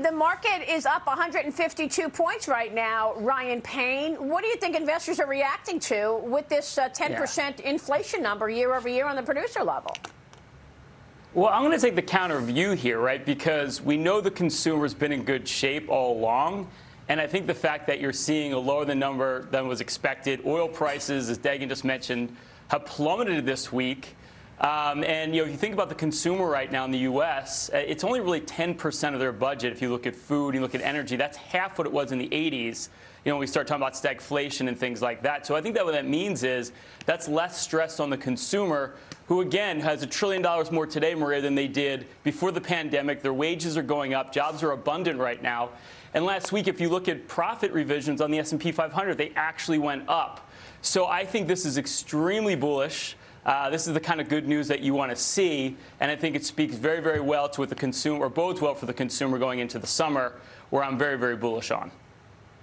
The market is up 152 points right now, Ryan Payne. What do you think investors are reacting to with this 10% uh, yeah. inflation number year over year on the producer level? Well, I'm going to take the counter view here, right? Because we know the consumer's been in good shape all along. And I think the fact that you're seeing a lower than number than was expected, oil prices, as Dagen just mentioned, have plummeted this week. Um, and you know, if you think about the consumer right now in the U.S., uh, it's only really 10% of their budget. If you look at food, you look at energy, that's half what it was in the 80s. You know, we start talking about stagflation and things like that. So I think that what that means is that's less stress on the consumer, who again has a trillion dollars more today, Maria, than they did before the pandemic. Their wages are going up, jobs are abundant right now. And last week, if you look at profit revisions on the S&P 500, they actually went up. So I think this is extremely bullish. Uh, this is the kind of good news that you want to see, and I think it speaks very, very well to what the consumer, or bodes well for the consumer going into the summer, where I'm very, very bullish on.